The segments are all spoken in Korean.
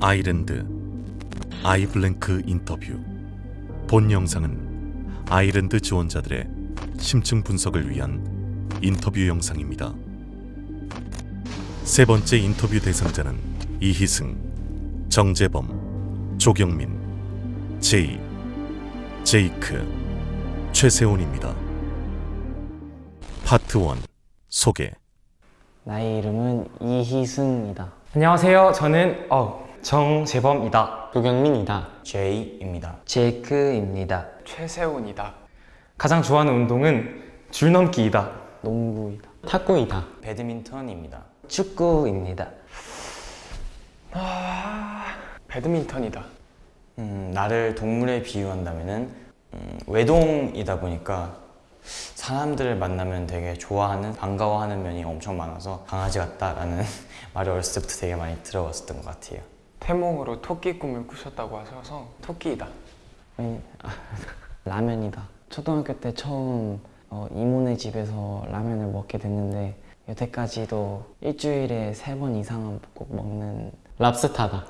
I-LAND I Blank 인터뷰 본 영상은 I-LAND 지원자들의 심층 분석을 위한 인터뷰 영상입니다. 세 번째 인터뷰 대상자는 이희승, 정재범, 조경민, 제이, 제이크, 최세훈입니다. 파트 1 소개 나의 이름은 이희승이다. 안녕하세요. 저는 어, 정재범이다. 조경민이다. 제이입니다. 제이크입니다. 최세훈이다. 가장 좋아하는 운동은 줄넘기이다. 농구이다. 탁구이다. 배드민턴입니다. 축구입니다. 배드민턴이다. 음, 나를 동물에 비유한다면 은 음, 외동이다 보니까 사람들을 만나면 되게 좋아하는 반가워하는 면이 엄청 많아서 강아지 같다라는 말을 어렸을 때부터 되게 많이 들어봤었던 것 같아요. 태몽으로 토끼 꿈을 꾸셨다고 하셔서 토끼이다. 아니, 아, 라면이다. 초등학교 때 처음 어, 이모네 집에서 라면을 먹게 됐는데 여태까지도 일주일에 세 번 이상은 꼭 먹는 랍스타다.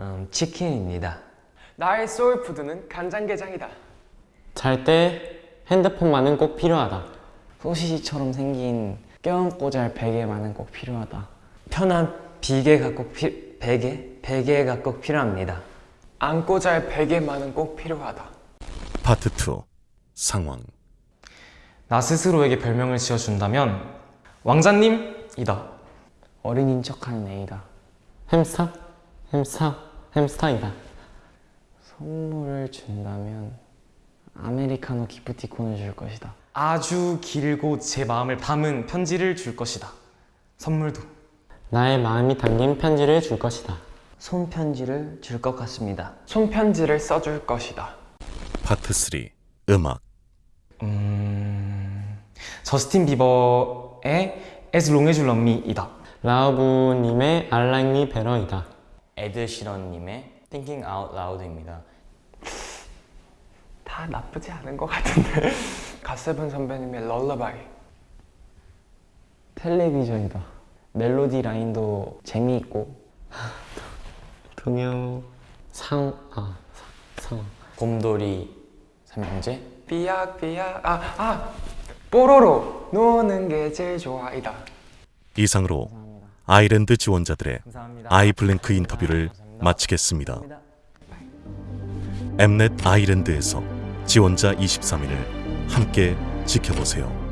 음, 치킨입니다. 나의 소울푸드는 간장게장이다. 잘때 핸드폰만은 꼭 필요하다. 소시지처럼 생긴 껴안고 잘 베개만은 꼭 필요하다. 편한 비계가 꼭 피, 베개? 베개가 꼭 필요합니다. 안고 잘 베개만은 꼭 필요하다. 파트 2 상황 나 스스로에게 별명을 지어준다면 왕자님이다. 어른인 척하는 애이다. 햄스터? 햄스터? 햄스터이다. 선물을 준다면 아메리카노 기프티콘을 줄 것이다. 아주 길고 제 마음을 담은 편지를 줄 것이다. 선물도. 나의 마음이 담긴 편지를 줄 것이다. 손편지를 줄 것 같습니다. 손편지를 써줄 것이다. 파트 3 음악 음... 저스틴 비버의 As Long As You Love Me이다. 라우브님의 I Like Me Better이다. 에드시런님의 Thinking Out Loud입니다. 다 나쁘지 않은 것 같은데. 갓세븐 선배님의 럴러바이. 텔레비전이다. 멜로디 라인도 재미있고 동요 상... 아... 상... 곰돌이 삼형제 삐약삐약. 아, 아! 뽀로로! 노는 게 제일 좋아이다. 이상으로 아이랜드 지원자들의 감사합니다. 아이블랭크 인터뷰를 마치겠습니다. 엠넷 아이랜드에서 지원자 23일을 함께 지켜보세요.